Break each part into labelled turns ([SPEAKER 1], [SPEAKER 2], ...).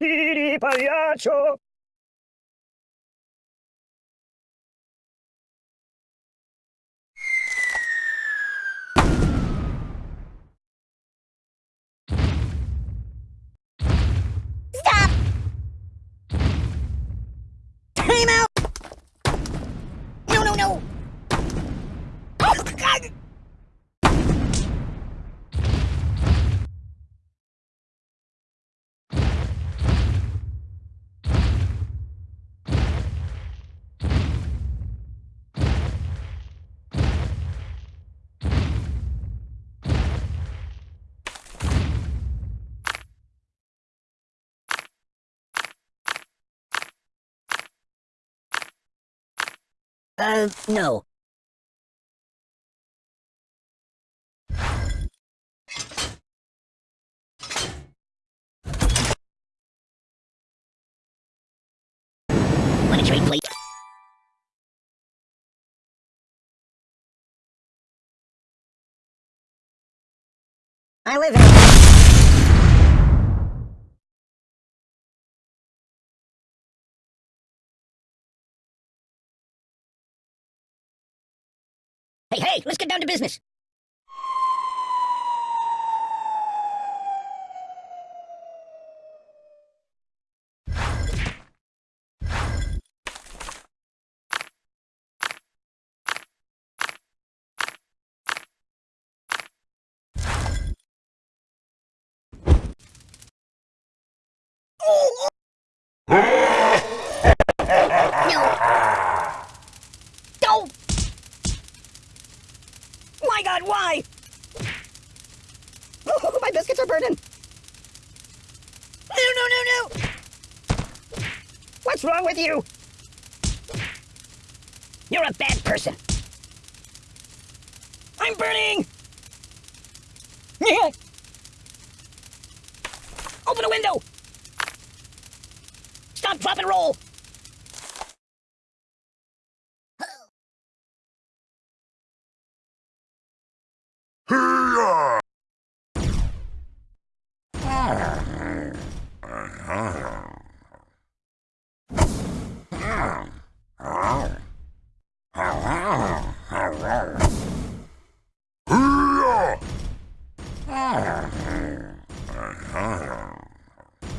[SPEAKER 1] Piri pagliaccio!
[SPEAKER 2] Stop! Time out! No, no, no! Oh, God! Uh, no. Wanna trade plate? I live in... Hey, let's get down to business. No. Don't. My God, why? My biscuits are burning. No, no, no, no.
[SPEAKER 1] What's wrong with you?
[SPEAKER 2] You're a bad person.
[SPEAKER 1] I'm burning!
[SPEAKER 2] Open a window. Stop, drop, and roll.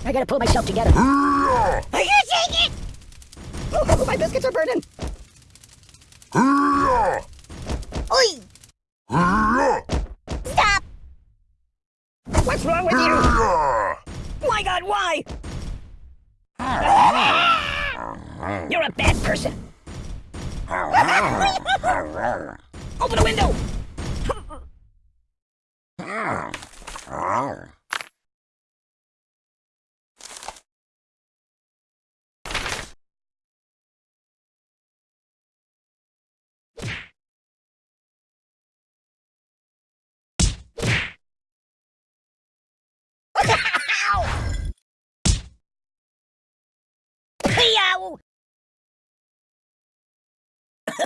[SPEAKER 2] I gotta pull myself together. I can't take it!
[SPEAKER 1] Oh, my biscuits are burning!
[SPEAKER 2] Oi! Stop!
[SPEAKER 1] What's wrong with you?
[SPEAKER 2] My God, why? You're a bad person. Open a window!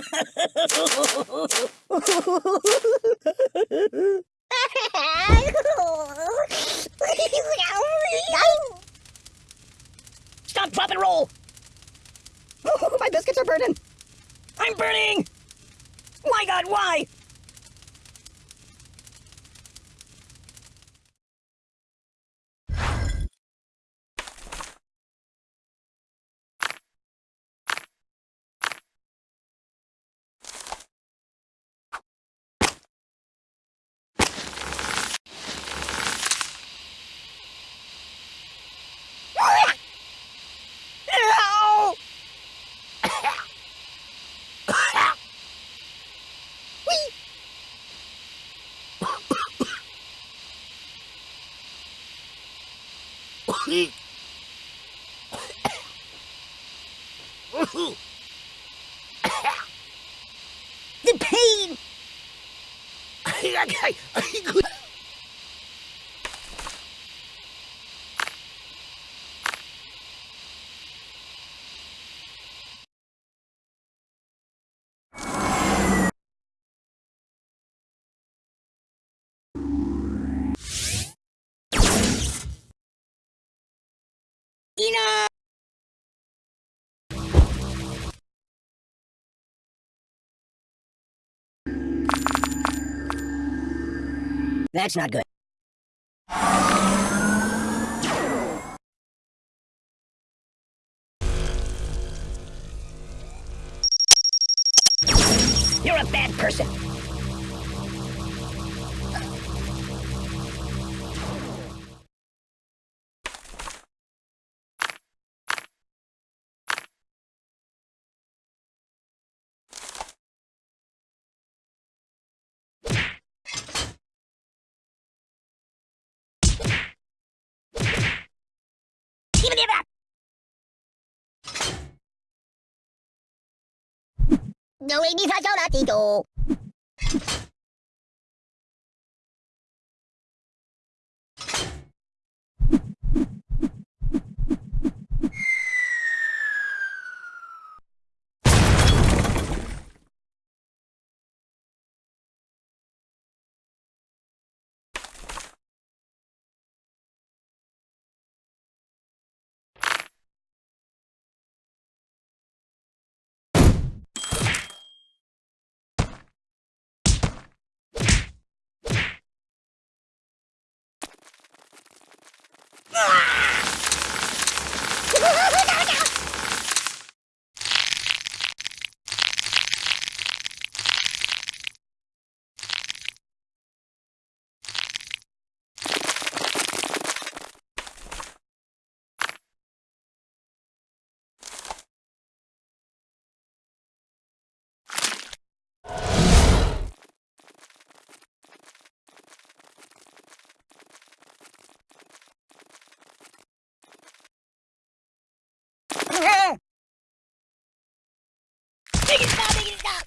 [SPEAKER 2] Stop, drop, and roll!
[SPEAKER 1] Oh, my biscuits are burning!
[SPEAKER 2] I'm burning! My God, why? the pain! That's not good.
[SPEAKER 1] 힘을 내 봐!
[SPEAKER 2] 너의 미사전화 디도 Make it stop! Make it stop!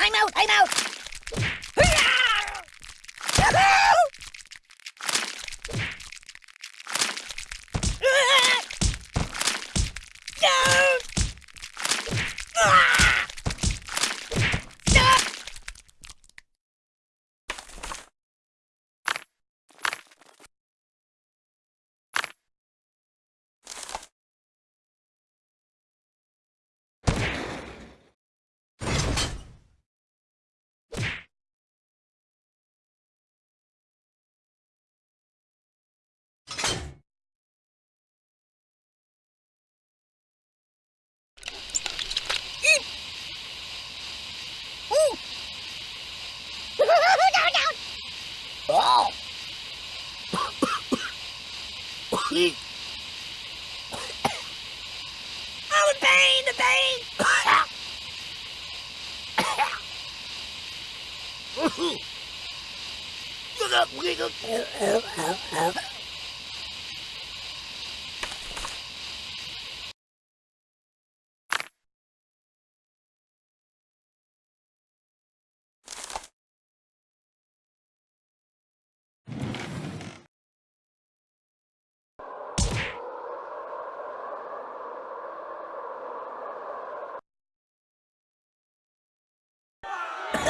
[SPEAKER 2] I'm out! I'm out! No! Stop! Ooh. down, down. Oh. Oh, the pain, the pain.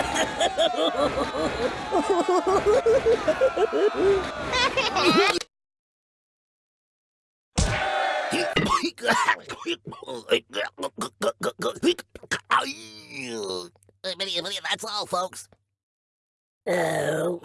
[SPEAKER 3] That's all, folks.
[SPEAKER 2] Oh.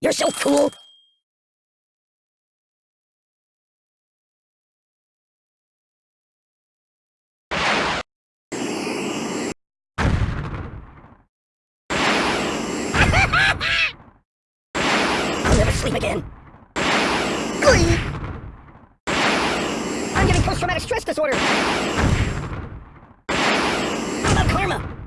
[SPEAKER 1] You're so cool. I'll never sleep again. I'm getting post-traumatic stress disorder. What about karma?